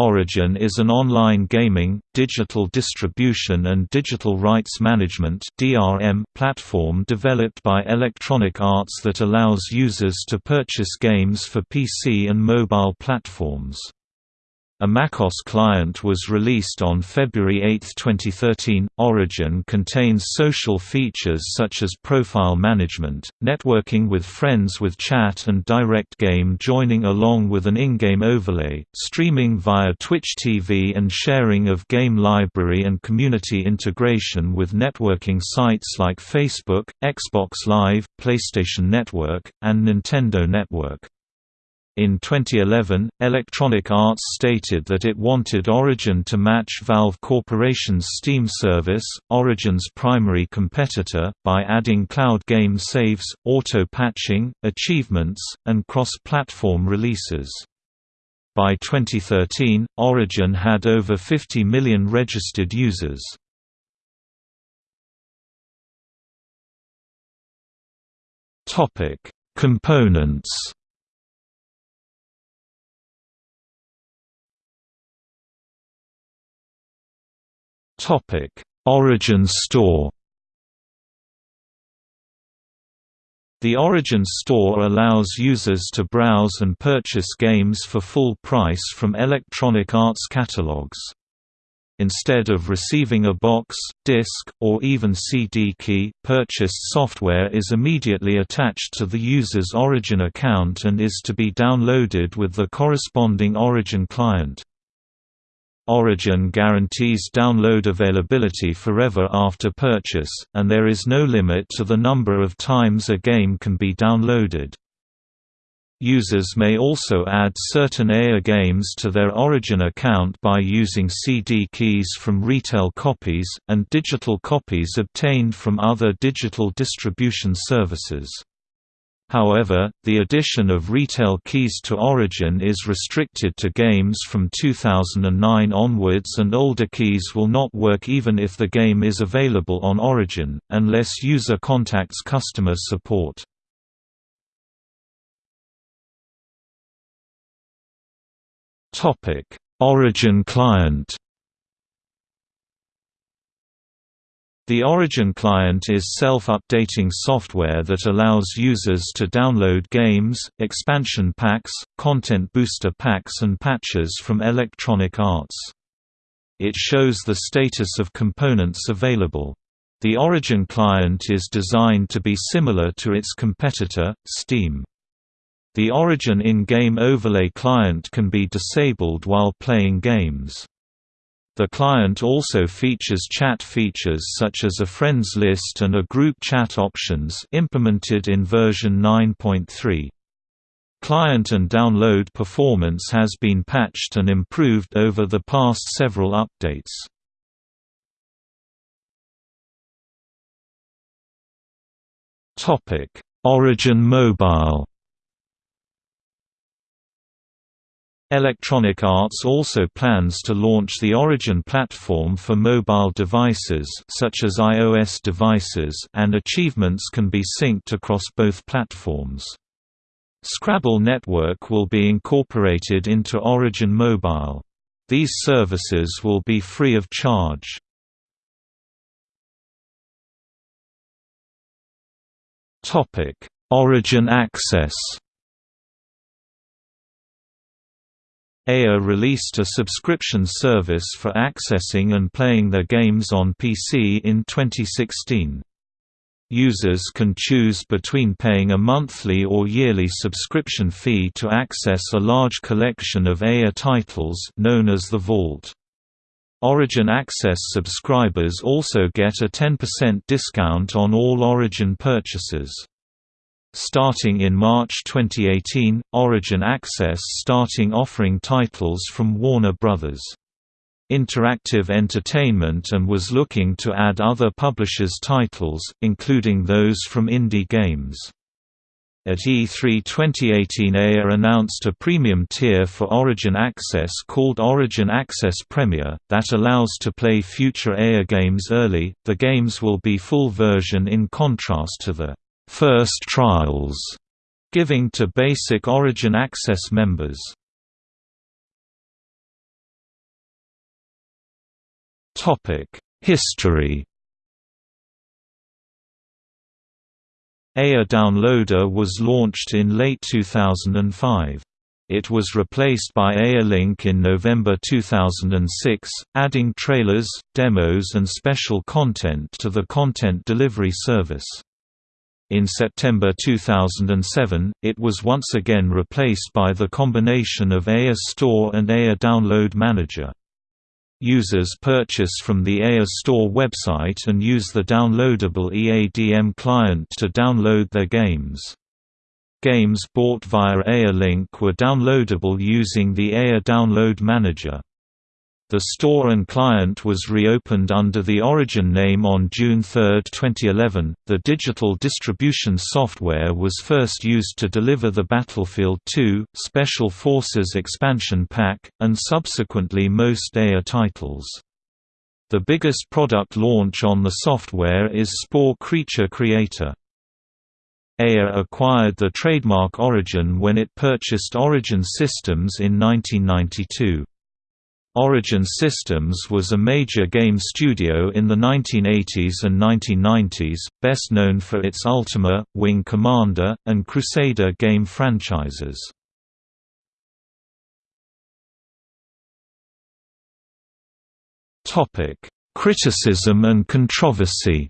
Origin is an online gaming, digital distribution and digital rights management platform developed by Electronic Arts that allows users to purchase games for PC and mobile platforms. A MacOS client was released on February 8, 2013. Origin contains social features such as profile management, networking with friends with chat and direct game joining along with an in-game overlay, streaming via Twitch TV and sharing of game library and community integration with networking sites like Facebook, Xbox Live, PlayStation Network, and Nintendo Network. In 2011, Electronic Arts stated that it wanted Origin to match Valve Corporation's Steam service, Origin's primary competitor, by adding cloud game saves, auto-patching, achievements, and cross-platform releases. By 2013, Origin had over 50 million registered users. Components Topic: Origin Store. The Origin Store allows users to browse and purchase games for full price from Electronic Arts catalogs. Instead of receiving a box, disc, or even CD key, purchased software is immediately attached to the user's Origin account and is to be downloaded with the corresponding Origin client. Origin guarantees download availability forever after purchase, and there is no limit to the number of times a game can be downloaded. Users may also add certain EA games to their Origin account by using CD keys from retail copies, and digital copies obtained from other digital distribution services. However, the addition of retail keys to Origin is restricted to games from 2009 onwards and older keys will not work even if the game is available on Origin, unless user contacts customer support. Origin client The Origin client is self-updating software that allows users to download games, expansion packs, content booster packs and patches from Electronic Arts. It shows the status of components available. The Origin client is designed to be similar to its competitor, Steam. The Origin in-game overlay client can be disabled while playing games. The client also features chat features such as a friends list and a group chat options implemented in version 9.3. Client and download performance has been patched and improved over the past several updates. Origin Mobile Electronic Arts also plans to launch the Origin platform for mobile devices such as iOS devices and achievements can be synced across both platforms. Scrabble Network will be incorporated into Origin Mobile. These services will be free of charge. Origin Access EA released a subscription service for accessing and playing their games on PC in 2016. Users can choose between paying a monthly or yearly subscription fee to access a large collection of EA titles known as the Vault. Origin Access subscribers also get a 10% discount on all Origin purchases. Starting in March 2018, Origin Access starting offering titles from Warner Bros. Interactive Entertainment and was looking to add other publishers' titles, including those from indie games. At E3 2018 EA announced a premium tier for Origin Access called Origin Access Premier, that allows to play future EA games early. The games will be full version in contrast to the first trials, giving to basic Origin Access members. History EA Downloader was launched in late 2005. It was replaced by EA-Link in November 2006, adding trailers, demos and special content to the content delivery service. In September 2007, it was once again replaced by the combination of EA Store and EA Download Manager. Users purchase from the EA Store website and use the downloadable EADM client to download their games. Games bought via EA Link were downloadable using the EA Download Manager. The store and client was reopened under the Origin name on June 3, 2011. The digital distribution software was first used to deliver the Battlefield 2 Special Forces expansion pack, and subsequently most EA titles. The biggest product launch on the software is Spore Creature Creator. EA acquired the trademark Origin when it purchased Origin Systems in 1992. Origin Systems was a major game studio in the 1980s and 1990s, best known for its Ultima, Wing Commander, and Crusader game franchises. Criticism and controversy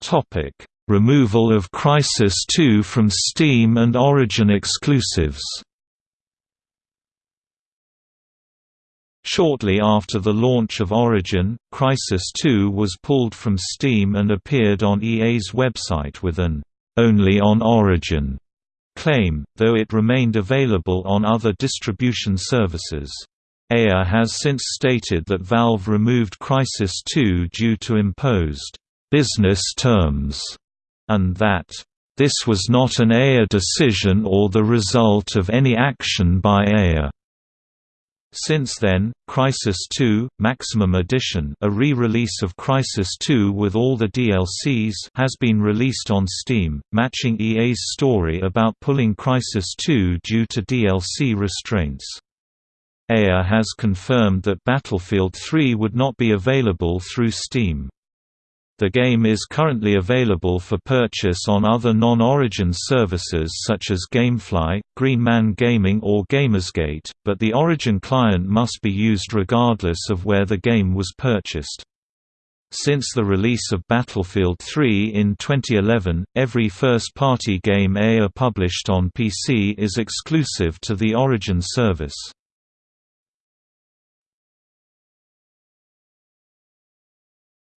Topic Removal of Crysis 2 from Steam and Origin exclusives Shortly after the launch of Origin, Crysis 2 was pulled from Steam and appeared on EA's website with an "'Only on Origin' claim, though it remained available on other distribution services. EA has since stated that Valve removed Crysis 2 due to imposed business terms and that this was not an EA decision or the result of any action by EA. Since then, Crysis 2, Maximum Edition a re-release of Crysis 2 with all the DLCs has been released on Steam, matching EA's story about pulling Crysis 2 due to DLC restraints. EA has confirmed that Battlefield 3 would not be available through Steam. The game is currently available for purchase on other non-Origin services such as Gamefly, Green Man Gaming or Gamersgate, but the Origin client must be used regardless of where the game was purchased. Since the release of Battlefield 3 in 2011, every first-party game EA published on PC is exclusive to the Origin service.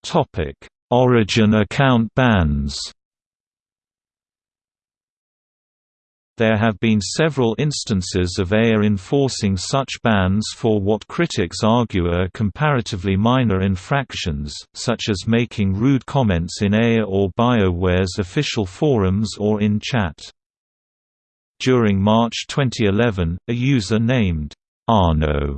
Topic Origin account bans There have been several instances of EA enforcing such bans for what critics argue are comparatively minor infractions, such as making rude comments in EA or BioWare's official forums or in chat. During March 2011, a user named Arno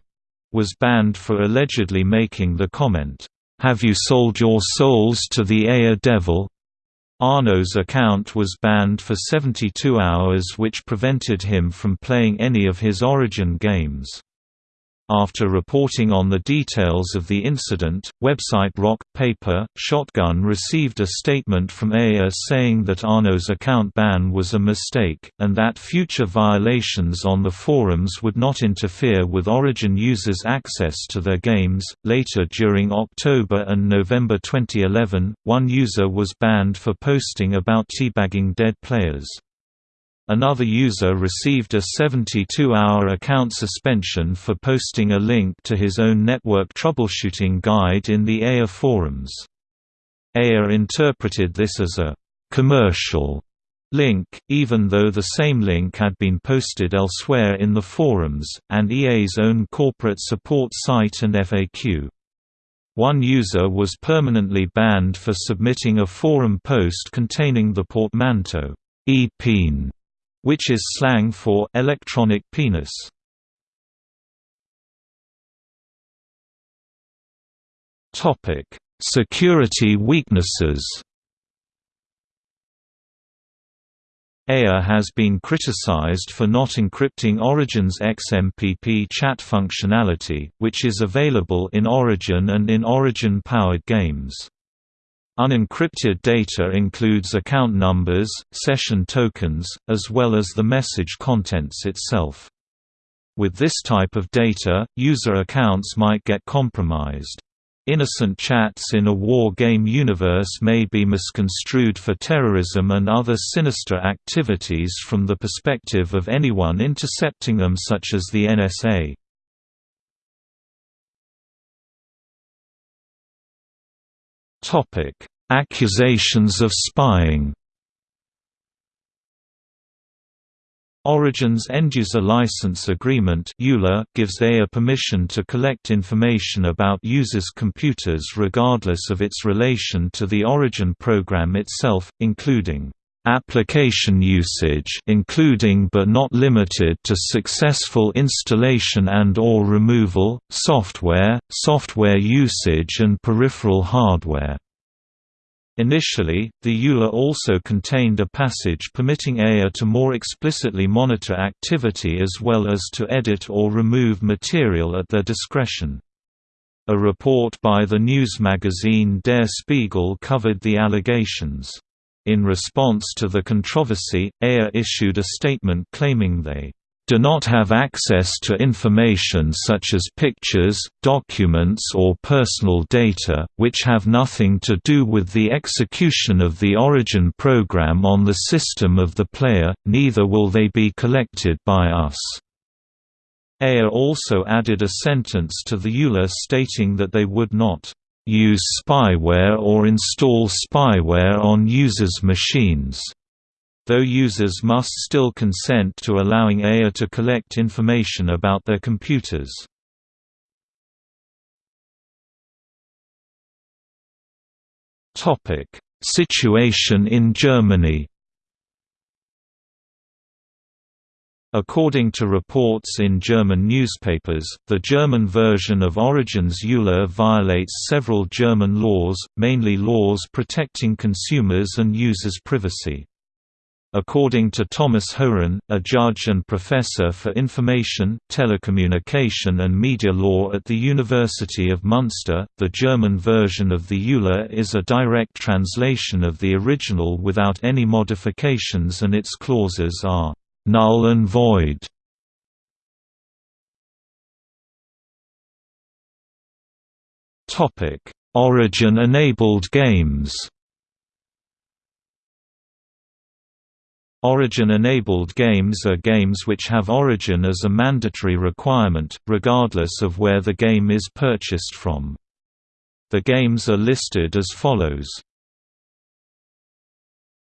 was banned for allegedly making the comment, have You Sold Your Souls to the EA Devil? Arno's account was banned for 72 hours which prevented him from playing any of his Origin games. After reporting on the details of the incident, website Rock, Paper, Shotgun received a statement from EA saying that Arno's account ban was a mistake, and that future violations on the forums would not interfere with Origin users' access to their games. Later during October and November 2011, one user was banned for posting about teabagging dead players. Another user received a 72-hour account suspension for posting a link to his own network troubleshooting guide in the EA forums. EA interpreted this as a «commercial» link, even though the same link had been posted elsewhere in the forums, and EA's own corporate support site and FAQ. One user was permanently banned for submitting a forum post containing the portmanteau, e-peen, which is slang for electronic penis. Topic: Security weaknesses. EA has been criticized for not encrypting Origin's XMPP chat functionality, which is available in Origin and in Origin-powered games. Unencrypted data includes account numbers, session tokens, as well as the message contents itself. With this type of data, user accounts might get compromised. Innocent chats in a war game universe may be misconstrued for terrorism and other sinister activities from the perspective of anyone intercepting them such as the NSA. Accusations of spying Origin's End-User License Agreement gives EA permission to collect information about users' computers regardless of its relation to the Origin program itself, including application usage including but not limited to successful installation and or removal, software, software usage and peripheral hardware. Initially, the EULA also contained a passage permitting EA to more explicitly monitor activity as well as to edit or remove material at their discretion. A report by the news magazine Der Spiegel covered the allegations. In response to the controversy, EA issued a statement claiming they do not have access to information such as pictures, documents or personal data, which have nothing to do with the execution of the origin program on the system of the player, neither will they be collected by us. EA also added a sentence to the EULA stating that they would not use spyware or install spyware on users' machines though users must still consent to allowing EA to collect information about their computers. Situation in Germany According to reports in German newspapers, the German version of Origin's EULA violates several German laws, mainly laws protecting consumers and users' privacy. According to Thomas Hoeren, a judge and professor for information, telecommunication and media law at the University of Munster, the German version of the EULA is a direct translation of the original without any modifications and its clauses are «null and void». Topic: Origin-enabled games Origin-enabled games are games which have Origin as a mandatory requirement, regardless of where the game is purchased from. The games are listed as follows.